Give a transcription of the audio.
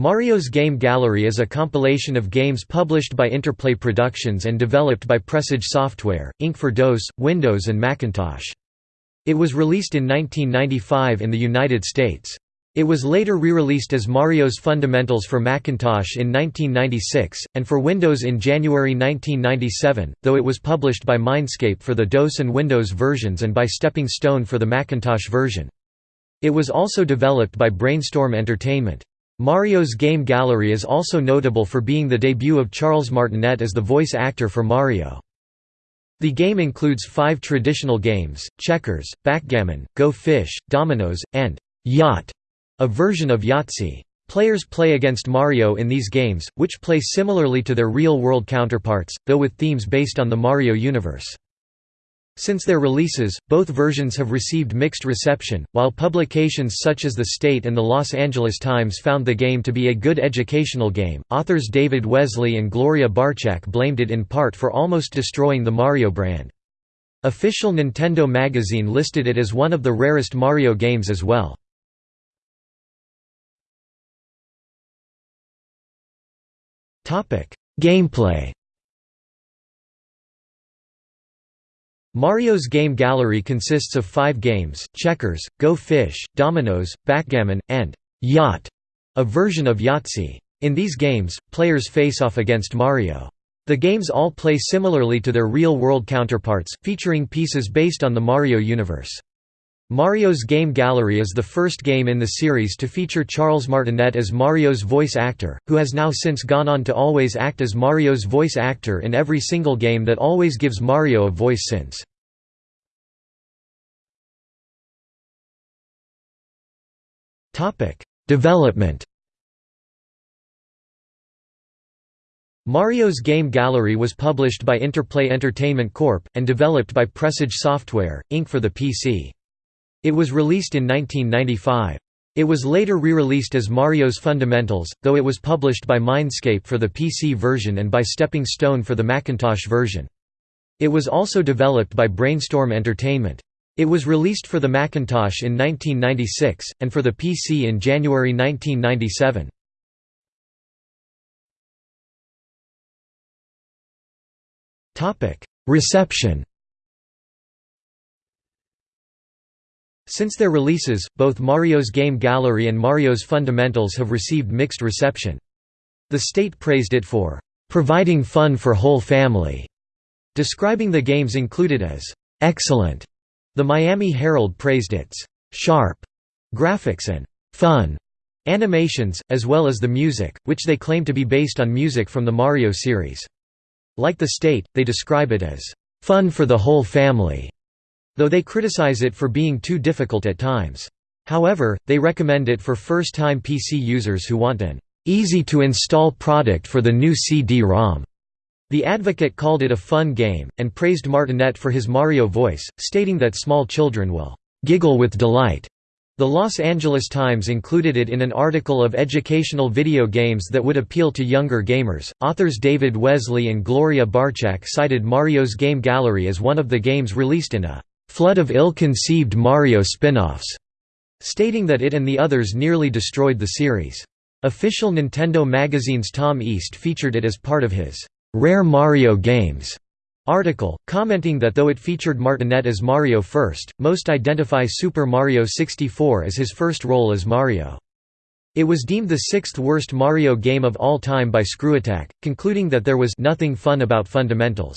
Mario's Game Gallery is a compilation of games published by Interplay Productions and developed by Presage Software, Inc. for DOS, Windows and Macintosh. It was released in 1995 in the United States. It was later re-released as Mario's Fundamentals for Macintosh in 1996, and for Windows in January 1997, though it was published by Mindscape for the DOS and Windows versions and by Stepping Stone for the Macintosh version. It was also developed by Brainstorm Entertainment. Mario's Game Gallery is also notable for being the debut of Charles Martinet as the voice actor for Mario. The game includes five traditional games, checkers, backgammon, Go Fish, dominoes, and Yacht, a version of Yahtzee. Players play against Mario in these games, which play similarly to their real-world counterparts, though with themes based on the Mario universe. Since their releases, both versions have received mixed reception, while publications such as The State and the Los Angeles Times found the game to be a good educational game. Authors David Wesley and Gloria Barczak blamed it in part for almost destroying the Mario brand. Official Nintendo magazine listed it as one of the rarest Mario games as well. Gameplay Mario's game gallery consists of five games, checkers, Go Fish, dominoes, backgammon, and Yacht, a version of Yahtzee. In these games, players face off against Mario. The games all play similarly to their real-world counterparts, featuring pieces based on the Mario universe. Mario's Game Gallery is the first game in the series to feature Charles Martinet as Mario's voice actor, who has now since gone on to always act as Mario's voice actor in every single game that always gives Mario a voice since. Development Mario's Game Gallery was published by Interplay Entertainment Corp., and developed by Presage Software, Inc. for the PC. It was released in 1995. It was later re-released as Mario's Fundamentals, though it was published by Mindscape for the PC version and by Stepping Stone for the Macintosh version. It was also developed by Brainstorm Entertainment. It was released for the Macintosh in 1996, and for the PC in January 1997. Reception Since their releases, both Mario's Game Gallery and Mario's Fundamentals have received mixed reception. The state praised it for providing fun for whole family, describing the games included as excellent the Miami Herald praised its «sharp» graphics and «fun» animations, as well as the music, which they claim to be based on music from the Mario series. Like the state, they describe it as «fun for the whole family», though they criticize it for being too difficult at times. However, they recommend it for first-time PC users who want an easy-to-install product for the new CD-ROM. The Advocate called it a fun game, and praised Martinet for his Mario voice, stating that small children will "...giggle with delight." The Los Angeles Times included it in an article of educational video games that would appeal to younger gamers. Authors David Wesley and Gloria Barczak cited Mario's Game Gallery as one of the games released in a flood of ill-conceived Mario spin-offs, stating that it and the others nearly destroyed the series. Official Nintendo magazine's Tom East featured it as part of his Rare Mario Games article, commenting that though it featured Martinet as Mario first, most identify Super Mario 64 as his first role as Mario. It was deemed the sixth worst Mario game of all time by ScrewAttack, concluding that there was nothing fun about fundamentals.